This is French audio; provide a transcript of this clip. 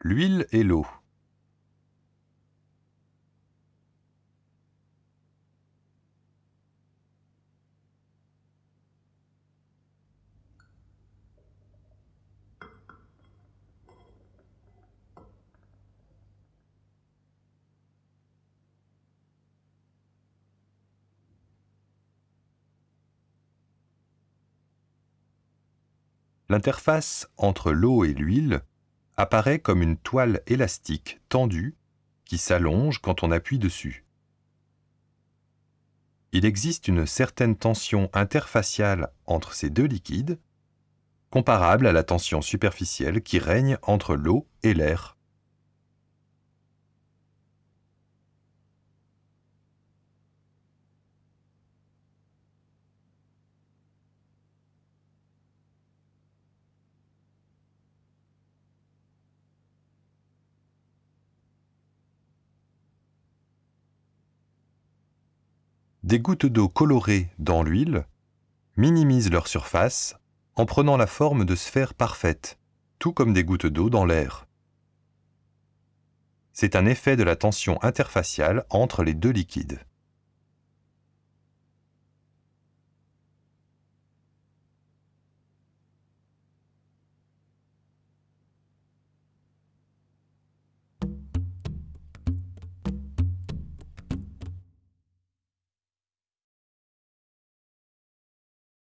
L'huile et l'eau. L'interface entre l'eau et l'huile apparaît comme une toile élastique tendue qui s'allonge quand on appuie dessus. Il existe une certaine tension interfaciale entre ces deux liquides, comparable à la tension superficielle qui règne entre l'eau et l'air. Des gouttes d'eau colorées dans l'huile minimisent leur surface en prenant la forme de sphères parfaites, tout comme des gouttes d'eau dans l'air. C'est un effet de la tension interfaciale entre les deux liquides.